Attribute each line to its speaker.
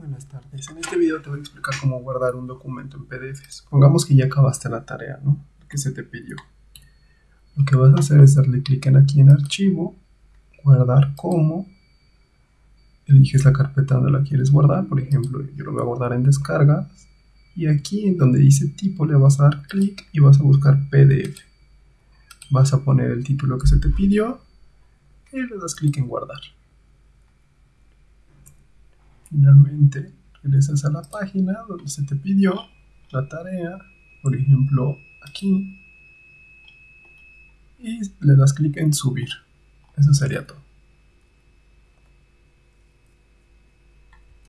Speaker 1: Buenas tardes. En este video te voy a explicar cómo guardar un documento en PDF. Pongamos que ya acabaste la tarea, ¿no? Que se te pidió. Lo que vas a hacer es darle clic en aquí en archivo, guardar como, eliges la carpeta donde la quieres guardar, por ejemplo, yo lo voy a guardar en descargas, y aquí en donde dice tipo le vas a dar clic y vas a buscar PDF. Vas a poner el título que se te pidió y le das clic en guardar. Finalmente regresas a la página donde se te pidió la tarea, por ejemplo aquí, y le das clic en subir. Eso sería todo.